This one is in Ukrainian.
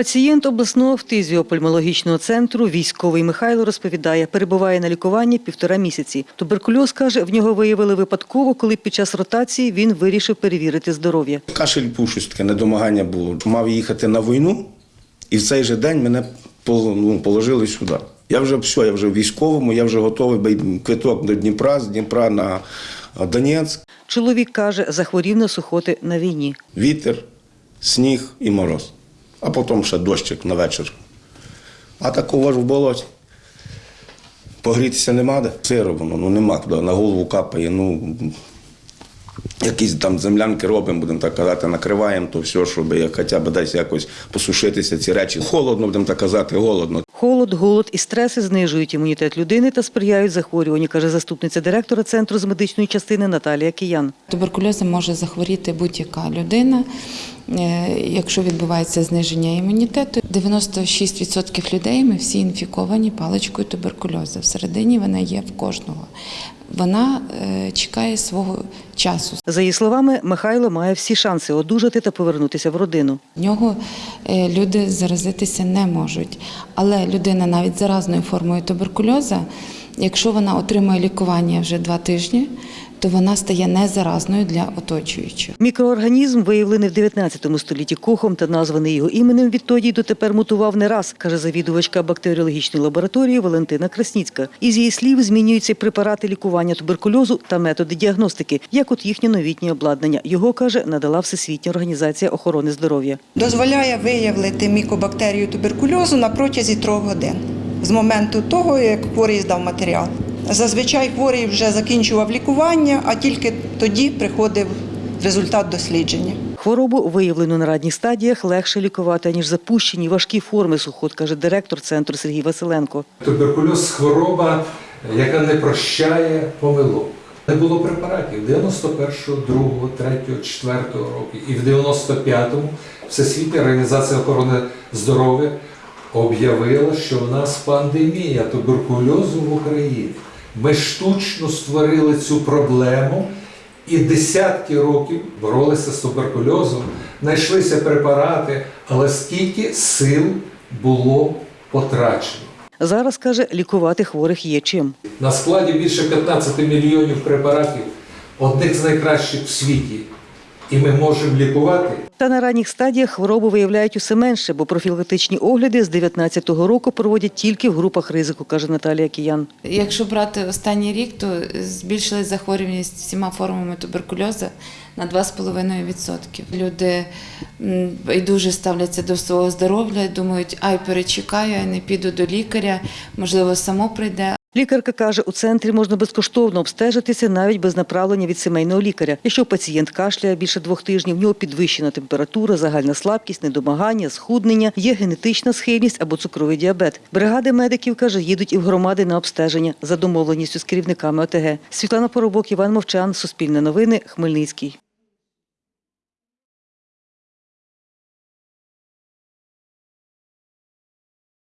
Пацієнт обласного фтизіопульмологічного центру військовий Михайло розповідає, перебуває на лікуванні півтора місяці. Туберкульоз каже, в нього виявили випадково, коли під час ротації він вирішив перевірити здоров'я. Кашель був, щось таке недомагання було. Мав їхати на війну, і в цей же день мене ну, положили сюди. Я вже все, я вже в військовому, я вже готовий квиток до Дніпра, з Дніпра на Донецьк. Чоловік каже, захворів на сухоти на війні. Вітер, сніг і мороз. А потім ще дощик на вечір. А такого ж в болоті. Погрітися нема де. Сиро воно, ну нема на голову капає. Ну, якісь там землянки робимо, будемо так казати, накриваємо то все, щоб як хоча б десь якось посушитися ці речі. Холодно, будемо так казати, голодно. Холод, голод і стреси знижують імунітет людини та сприяють захворюванню, каже заступниця директора центру з медичної частини Наталія Киян. Туберкульозом може захворіти будь-яка людина, е, якщо відбувається зниження імунітету. 96% людей ми всі інфіковані паличкою туберкульозу. Всередині вона є в кожного. Вона е, чекає свого часу. За її словами, Михайло має всі шанси одужати та повернутися в родину. В нього е, люди заразитися не можуть. Але людина навіть заразною формою туберкульоза, якщо вона отримує лікування вже два тижні, то вона стає незаразною для оточуючих. Мікроорганізм, виявлений в 19 столітті кохом та названий його іменем, відтоді й дотепер мутував не раз, каже завідувачка бактеріологічної лабораторії Валентина Красніцька. Із її слів змінюються препарати лікування туберкульозу та методи діагностики, як от їхнє новітнє обладнання. Його каже, надала Всесвітня організація охорони здоров'я. дозволяє виявити мікобактерію туберкульозу на протязі трьох годин з моменту того, як хворий здав матеріал. Зазвичай хворий вже закінчував лікування, а тільки тоді приходив результат дослідження. Хворобу, виявлену на ранніх стадіях, легше лікувати, ніж запущені важкі форми сухот, каже директор центру Сергій Василенко. Туберкульоз хвороба, яка не прощає помилок. Не було препаратів 91-го, 2-го, 3-го, 4-го року. І в 95-му Всесвітня організація охорони здоров'я об'явила, що в нас пандемія туберкульозу в Україні. Ми штучно створили цю проблему і десятки років боролися з туберкульозом, знайшлися препарати, але скільки сил було потрачено. Зараз каже, лікувати хворих є чим. На складі більше 15 мільйонів препаратів, одних з найкращих в світі. І ми можемо лікувати. Та на ранніх стадіях хворобу виявляють усе менше, бо профілактичні огляди з 19-го року проводять тільки в групах ризику, каже Наталія Киян. Якщо брати останній рік, то збільшилась захворюваність всіма формами туберкульозу на 2,5%. Люди м, байдуже ставляться до свого здоров'я, думають, ай, перечекаю, ай, не піду до лікаря, можливо, само прийде. Лікарка каже, у центрі можна безкоштовно обстежитися навіть без направлення від сімейного лікаря. Якщо пацієнт кашляє більше двох тижнів, в нього підвищена температура, загальна слабкість, недомагання, схуднення, є генетична схильність або цукровий діабет. Бригади медиків каже, їдуть і в громади на обстеження за домовленістю з керівниками ОТГ. Світлана Поробок, Іван Мовчан, Суспільне новини, Хмельницький.